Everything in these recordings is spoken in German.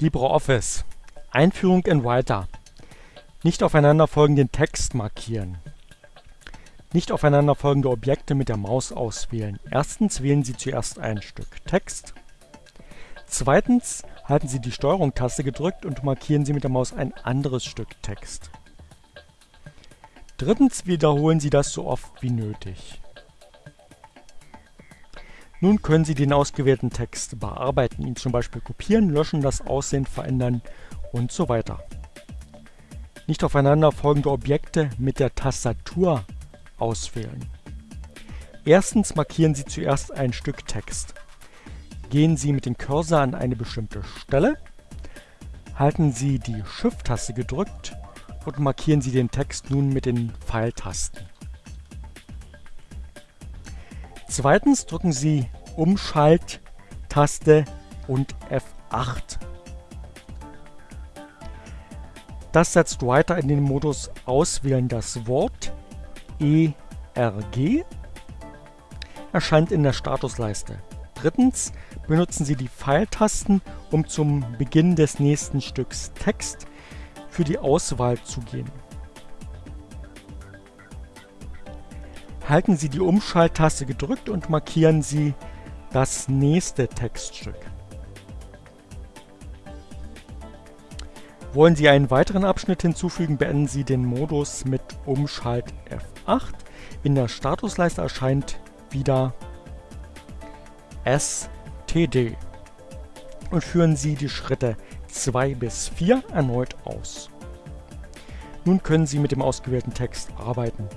LibreOffice Einführung in Writer Nicht aufeinanderfolgenden Text markieren Nicht aufeinanderfolgende Objekte mit der Maus auswählen. Erstens wählen Sie zuerst ein Stück Text. Zweitens halten Sie die Steuerung-Taste gedrückt und markieren Sie mit der Maus ein anderes Stück Text. Drittens wiederholen Sie das so oft wie nötig. Nun können Sie den ausgewählten Text bearbeiten, ihn zum Beispiel kopieren, löschen, das Aussehen verändern und so weiter. Nicht aufeinanderfolgende Objekte mit der Tastatur auswählen. Erstens markieren Sie zuerst ein Stück Text. Gehen Sie mit dem Cursor an eine bestimmte Stelle, halten Sie die Shift-Taste gedrückt und markieren Sie den Text nun mit den Pfeiltasten. Zweitens drücken Sie Umschalt-Taste und F8. Das setzt weiter in den Modus Auswählen das Wort ERG erscheint in der Statusleiste. Drittens benutzen Sie die Pfeiltasten, um zum Beginn des nächsten Stücks Text für die Auswahl zu gehen. Halten Sie die Umschalttaste gedrückt und markieren Sie das nächste Textstück. Wollen Sie einen weiteren Abschnitt hinzufügen, beenden Sie den Modus mit Umschalt F8. In der Statusleiste erscheint wieder STD und führen Sie die Schritte 2 bis 4 erneut aus. Nun können Sie mit dem ausgewählten Text arbeiten.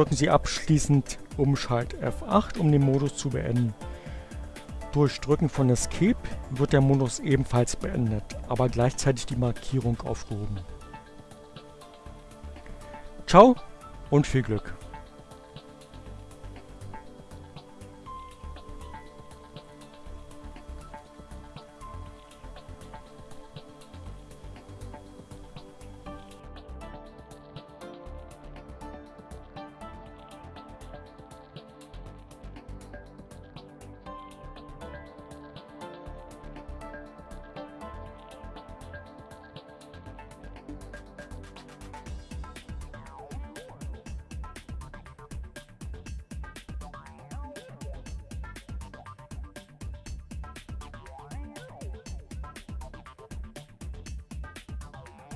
Drücken Sie abschließend Umschalt F8, um den Modus zu beenden. Durch Drücken von Escape wird der Modus ebenfalls beendet, aber gleichzeitig die Markierung aufgehoben. Ciao und viel Glück!